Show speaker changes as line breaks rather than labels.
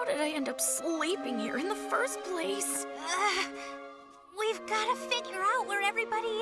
How did I end up sleeping here in the first place?
Uh, we've got to figure out where everybody.